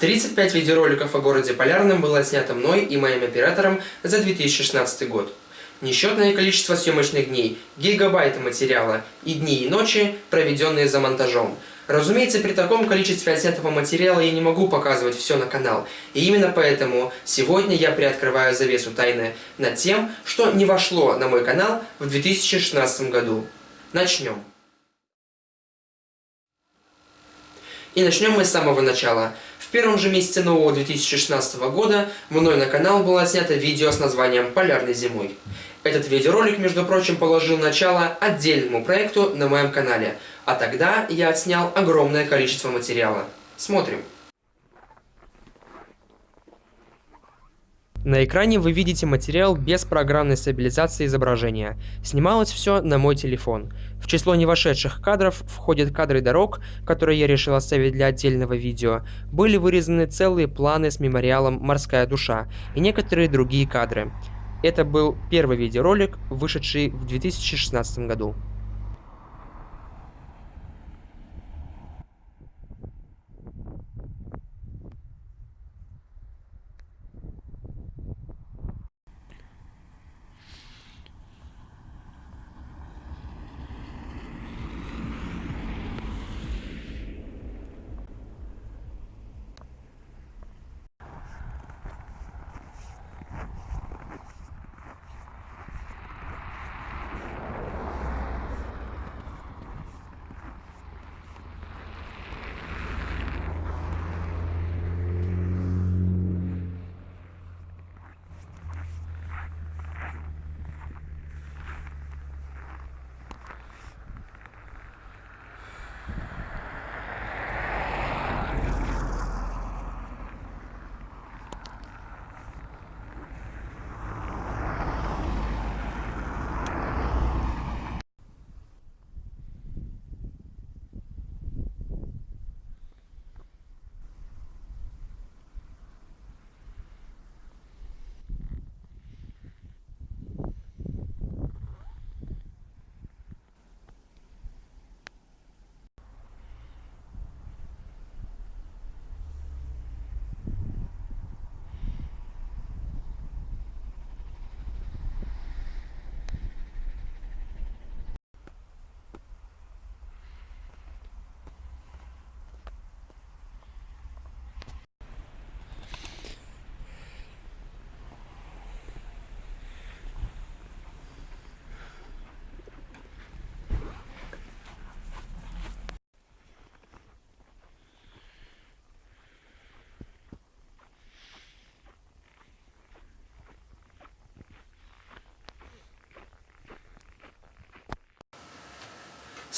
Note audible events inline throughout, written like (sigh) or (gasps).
35 видеороликов о городе Полярном было снято мной и моим оператором за 2016 год. Несчетное количество съемочных дней, гигабайты материала и дни и ночи, проведенные за монтажом. Разумеется, при таком количестве отснятого материала я не могу показывать все на канал. И именно поэтому сегодня я приоткрываю завесу тайны над тем, что не вошло на мой канал в 2016 году. Начнем. И начнем мы с самого начала. В первом же месяце нового 2016 года мной на канал было снято видео с названием «Полярной зимой». Этот видеоролик, между прочим, положил начало отдельному проекту на моем канале, а тогда я отснял огромное количество материала. Смотрим. На экране вы видите материал без программной стабилизации изображения. Снималось все на мой телефон. В число не вошедших кадров входят кадры дорог, которые я решил оставить для отдельного видео. Были вырезаны целые планы с мемориалом «Морская душа» и некоторые другие кадры. Это был первый видеоролик, вышедший в 2016 году.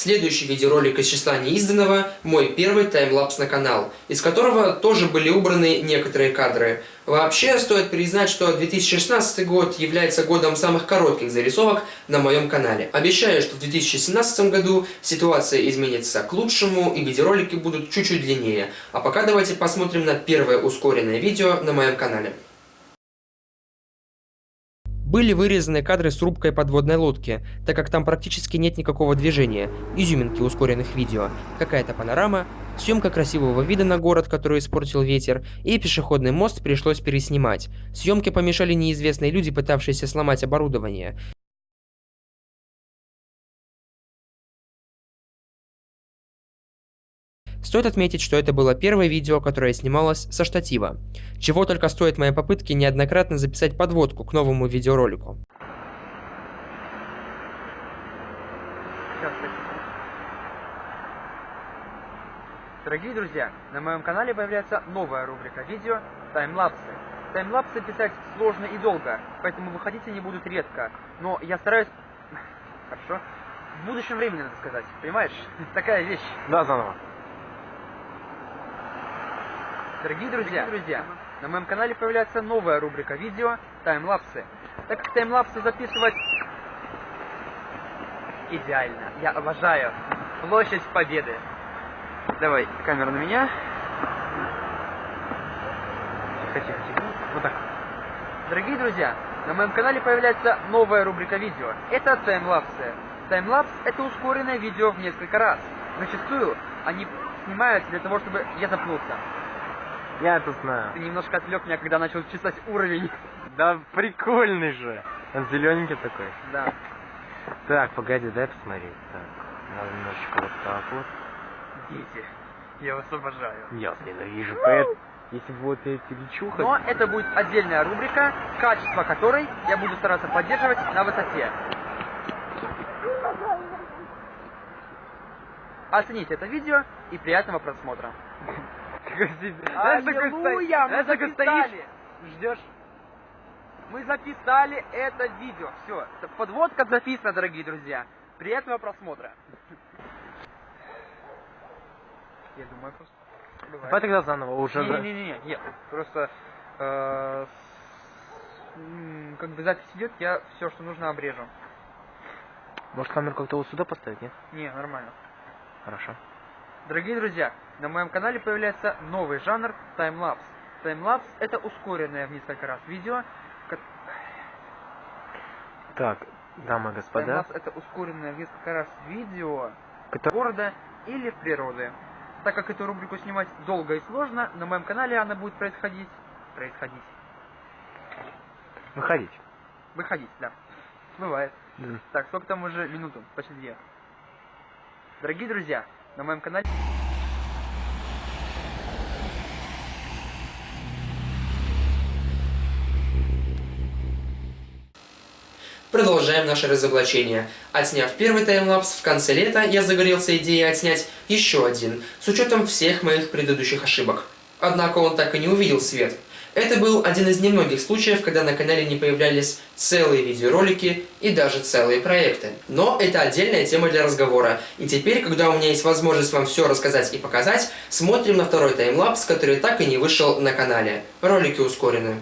Следующий видеоролик из числа неизданного – мой первый таймлапс на канал, из которого тоже были убраны некоторые кадры. Вообще, стоит признать, что 2016 год является годом самых коротких зарисовок на моем канале. Обещаю, что в 2017 году ситуация изменится к лучшему и видеоролики будут чуть-чуть длиннее. А пока давайте посмотрим на первое ускоренное видео на моем канале. Были вырезаны кадры с рубкой подводной лодки, так как там практически нет никакого движения, изюминки ускоренных видео, какая-то панорама, съемка красивого вида на город, который испортил ветер, и пешеходный мост пришлось переснимать. Съемке помешали неизвестные люди, пытавшиеся сломать оборудование. Стоит отметить, что это было первое видео, которое снималось со штатива. Чего только стоит мои попытки неоднократно записать подводку к новому видеоролику. Дорогие друзья, на моем канале появляется новая рубрика видео «Таймлапсы». Таймлапсы писать сложно и долго, поэтому выходить они будут редко. Но я стараюсь... (laughs) Хорошо. В будущем времени, надо сказать. Понимаешь? (laughs) Такая вещь. Да, заново. Дорогие друзья, друзья, на моем канале появляется новая рубрика видео таймлапсы. Так как таймлапсы записывать идеально. Я обожаю площадь Победы. Давай, камера на меня. Тихо, тихо. Вот так. Дорогие друзья, на моем канале появляется новая рубрика видео. Это таймлапсы. Таймлапс это ускоренное видео в несколько раз. Зачастую они снимаются для того, чтобы я запнулся. Я это знаю. Ты немножко отвлек меня, когда начал чесать уровень. Да прикольный же. Он зелененький такой. Да. Так, погоди, дай посмотреть. Так, надо немножечко вот так вот. Дети, я вас обожаю. Я вас ненавижу, поэт. Если вот эти лечуха... Но это будет отдельная рубрика, качество которой я буду стараться поддерживать на высоте. Оцените это видео и приятного просмотра. Знаешь, такой стоишь, Аллилуйя, мы знаешь, такой записали. стоишь, ждешь. Мы записали это видео. Все, подводка записана, дорогие друзья. Приятного просмотра. Я думаю, просто... Давай тогда заново уже. Не-не-не, нет, просто э, с- как бы запись идет, я все, что нужно, обрежу. Может камеру как-то вот сюда поставить, нет? Не, нормально. Хорошо. Дорогие друзья, на моем канале появляется новый жанр таймлапс. Таймлапс это ускоренное в несколько раз видео. Так, дамы и господа. Таймлапс это ускоренное в несколько раз видео Котор- города или в природе. Так как эту рубрику снимать долго и сложно, на моем канале она будет происходить... Происходить. Выходить. Выходить, да. Бывает. Да. Так, сколько там уже минуту? Почти две. Дорогие друзья, на моем канале... Продолжаем наше разоблачение. Отсняв первый таймлапс, в конце лета я загорелся идеей отснять еще один, с учетом всех моих предыдущих ошибок. Однако он так и не увидел свет. Это был один из немногих случаев, когда на канале не появлялись целые видеоролики и даже целые проекты. Но это отдельная тема для разговора. И теперь, когда у меня есть возможность вам все рассказать и показать, смотрим на второй таймлапс, который так и не вышел на канале. Ролики ускорены.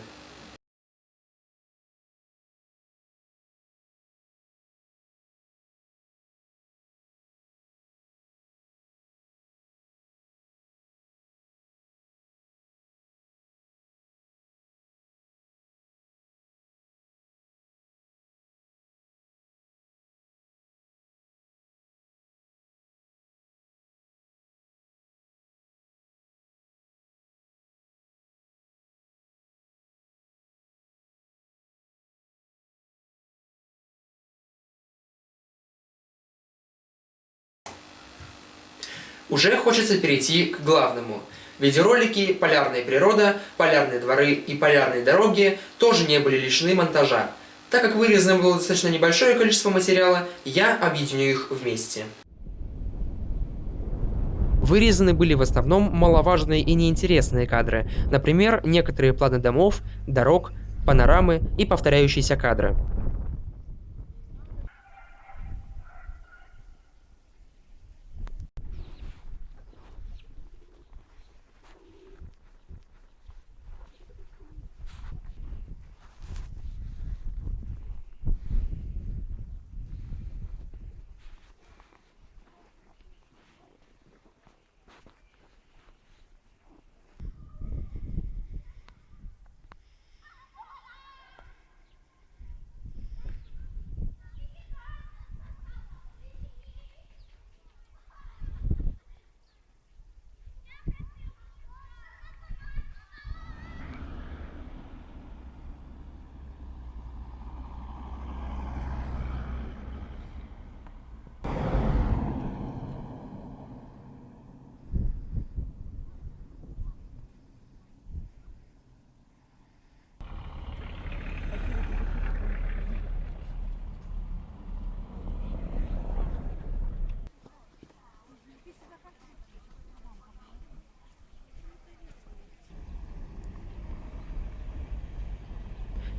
Уже хочется перейти к главному. Видеоролики «Полярная природа», «Полярные дворы» и «Полярные дороги» тоже не были лишены монтажа. Так как вырезано было достаточно небольшое количество материала, я объединю их вместе. Вырезаны были в основном маловажные и неинтересные кадры, например, некоторые планы домов, дорог, панорамы и повторяющиеся кадры.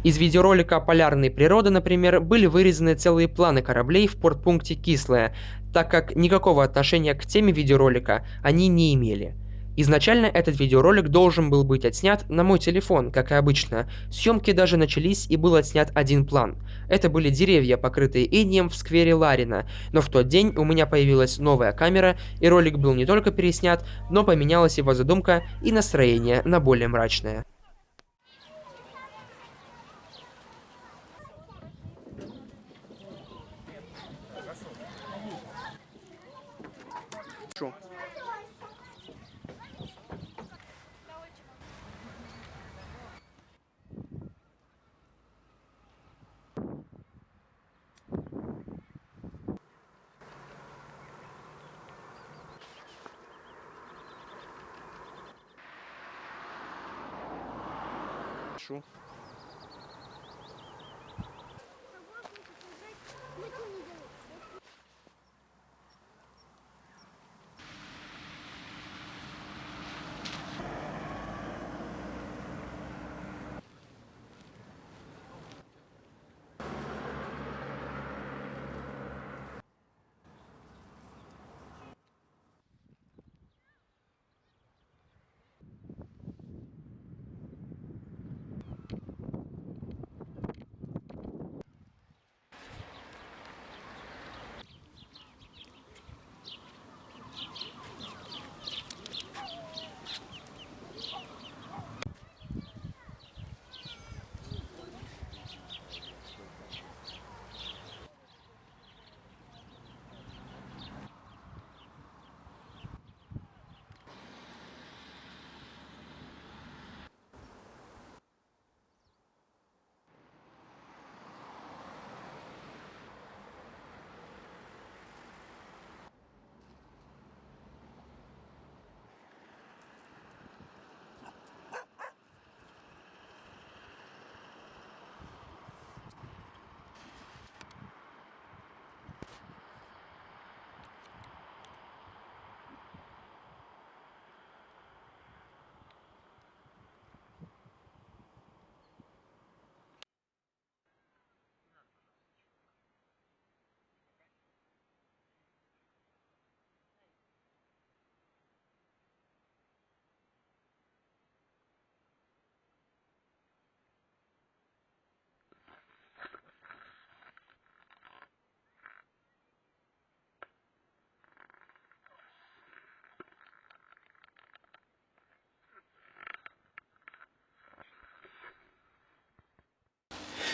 Из видеоролика «Полярной природы», например, были вырезаны целые планы кораблей в портпункте Кислое, так как никакого отношения к теме видеоролика они не имели. Изначально этот видеоролик должен был быть отснят на мой телефон, как и обычно. Съемки даже начались и был отснят один план. Это были деревья, покрытые инеем в сквере Ларина, но в тот день у меня появилась новая камера, и ролик был не только переснят, но поменялась его задумка и настроение на более мрачное. Шу.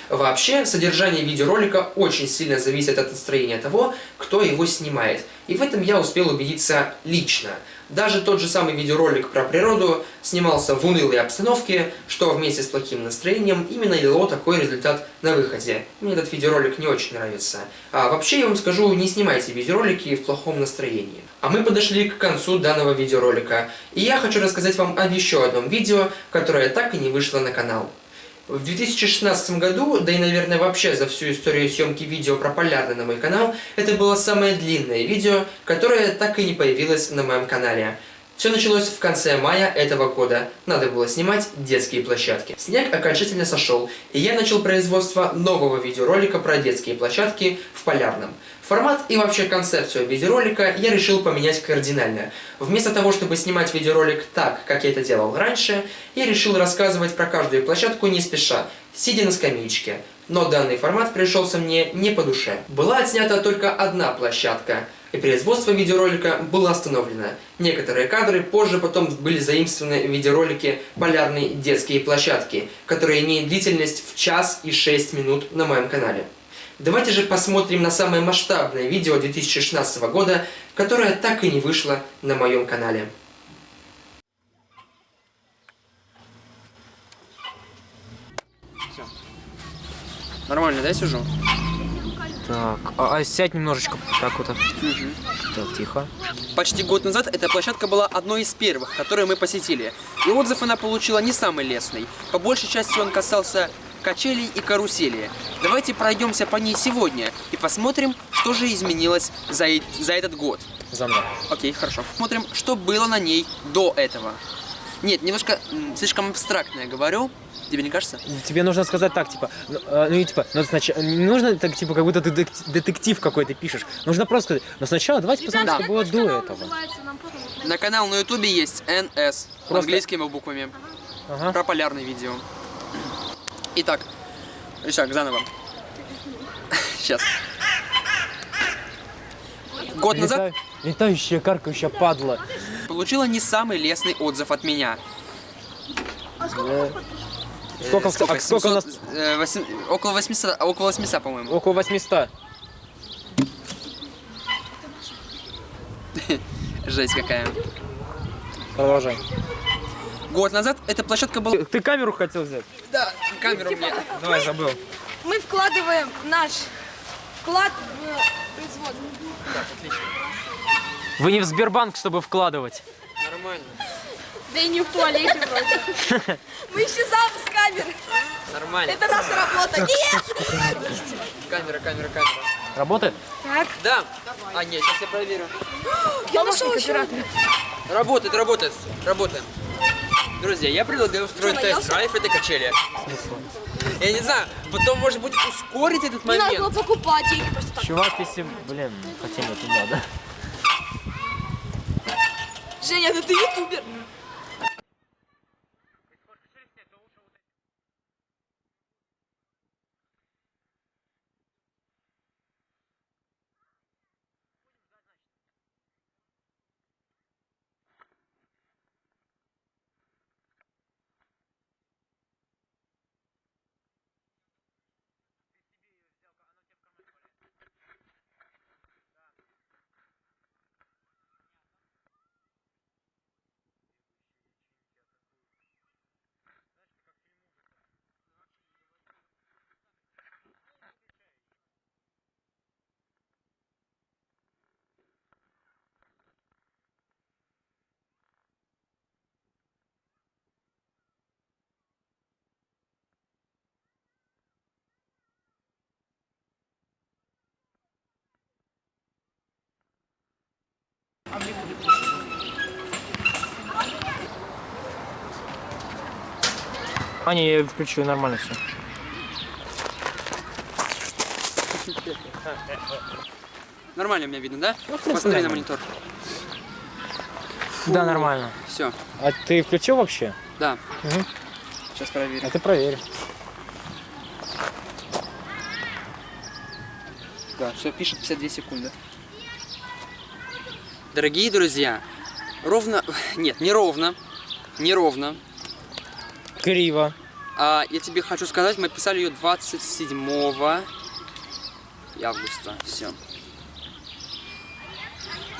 Вообще, содержание видеоролика очень сильно зависит от настроения того, кто его снимает. И в этом я успел убедиться лично. Даже тот же самый видеоролик про природу снимался в унылой обстановке, что вместе с плохим настроением именно и дало такой результат на выходе. Мне этот видеоролик не очень нравится. А вообще я вам скажу, не снимайте видеоролики в плохом настроении. А мы подошли к концу данного видеоролика. И я хочу рассказать вам об еще одном видео, которое так и не вышло на канал. В 2016 году, да и, наверное, вообще за всю историю съемки видео про полярный на мой канал, это было самое длинное видео, которое так и не появилось на моем канале. Все началось в конце мая этого года. Надо было снимать детские площадки. Снег окончательно сошел, и я начал производство нового видеоролика про детские площадки в Полярном. Формат и вообще концепцию видеоролика я решил поменять кардинально. Вместо того, чтобы снимать видеоролик так, как я это делал раньше, я решил рассказывать про каждую площадку не спеша, сидя на скамеечке. Но данный формат пришелся мне не по душе. Была отснята только одна площадка, и производство видеоролика было остановлено. Некоторые кадры позже потом были заимствованы в видеоролике «Полярные детские площадки», которые имеют длительность в час и 6 минут на моем канале. Давайте же посмотрим на самое масштабное видео 2016 года, которое так и не вышло на моем канале. Нормально, да, сижу? Так, а, а сядь немножечко так вот. Так, тихо. Почти год назад эта площадка была одной из первых, которые мы посетили. И отзыв она получила не самый лестный. По большей части он касался качелей и карусели. Давайте пройдемся по ней сегодня и посмотрим, что же изменилось за, за этот год. За мной. Окей, хорошо. Смотрим, что было на ней до этого. Нет, немножко слишком абстрактно я говорю. Тебе не кажется? Тебе нужно сказать так, типа, ну, э, ну и типа, ну, сначала, не нужно так, типа, как будто ты детектив какой-то пишешь. Нужно просто сказать, но сначала давайте посмотрим, Да. что было до этого. На канал на ютубе есть NS Просто- английскими буквами. Ага. Про полярное видео. Итак, Ищак, заново. Сейчас. Год назад Лета- Летающая, каркающая падла. получила не самый лестный отзыв от меня. Э, Сколько, Э, в- а сколько у нас? 700, э, около 800, а, около 800, по-моему. Около 800. Жесть какая. Продолжай. Год назад эта площадка была... Ты, камеру хотел взять? Да, камеру мне. Давай, забыл. Мы вкладываем наш вклад в производство. Вы не в Сбербанк, чтобы вкладывать. Нормально. Да и не в туалете вроде. (laughs) Мы исчезаем с камер. Нормально. Это наша работа. Нет! Камера, камера, камера. Работает? Так, Да. А, нет, сейчас я проверю. (gasps) я нашел еще. Работает, работает, работает. Друзья, я предлагаю устроить Что, тест наелся? драйв этой качели. Я не знаю, потом, может быть, ускорить этот Не надо было момент. покупать деньги просто так. Чувак, если... Блин, хотя нет, не надо. Женя, да ты ютубер. А, не, я включу, нормально все. Нормально меня видно, да? Ну, Посмотри на монитор. Да, нормально. Все, А ты включил вообще? да. Мгм. Сейчас проверим. А ты проверь. Да, все пишет 52 секунды. Дорогие друзья, ровно... (laughs) Нет, не ровно. Не ровно. Криво. А, я тебе хочу сказать, мы писали ее 27 августа. Все.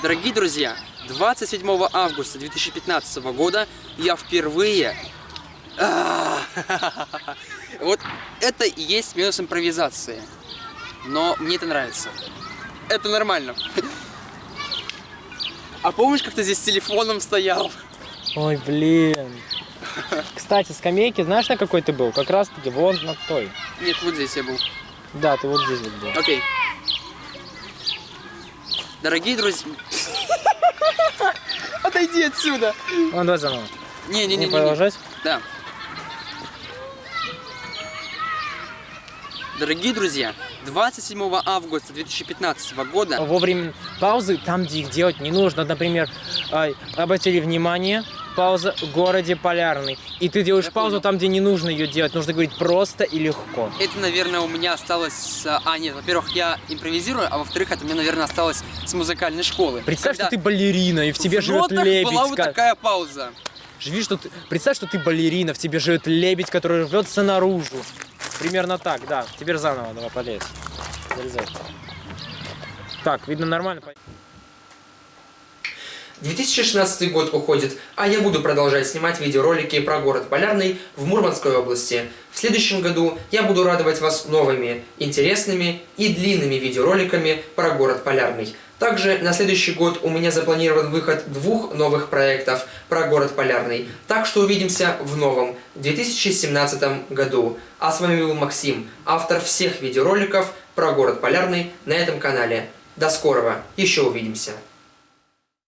Дорогие друзья, 27 августа 2015 года я впервые... А, (laughs) Вот это и есть минус импровизации. Но мне это нравится. Это нормально. (laughs) А помнишь, как ты здесь с телефоном стоял? Ой, блин. Кстати, скамейки, знаешь, на какой ты был? Как раз таки вон на той. Нет, вот здесь я был. Да, ты вот здесь вот был. Окей. Дорогие друзья... (laughs) Отойди отсюда! Вон, давай заново. Не Не-не-не. продолжать? Да. Дорогие друзья, 27 августа 2015 года Во время паузы, там, где их делать не нужно, например, ай, обратили внимание, пауза в городе Полярный. И ты делаешь Я паузу понял. там, где не нужно ее делать. Нужно говорить просто и легко. это, наверное, у меня осталось... с- А, нет, во-первых, я импровизирую, а во-вторых, это у меня, наверное, осталось с музыкальной школы. Представь, Когда что ты балерина, и в тебе в живет лебедь. была вот такая пауза. Живи, что ты... Представь, что ты балерина, в тебе живет лебедь, который рвется наружу. Примерно так, да. Теперь заново, давай, полез. Залезай. Так, видно нормально? 2016 год уходит, а я буду продолжать снимать видеоролики про город Полярный в Мурманской области. В следующем году я буду радовать вас новыми, интересными и длинными видеороликами про город Полярный. Также на следующий год у меня запланирован выход двух новых проектов про город Полярный. Так что увидимся в новом 2017 году. А с вами был Максим, автор всех видеороликов про город Полярный на этом канале. До скорого, еще увидимся.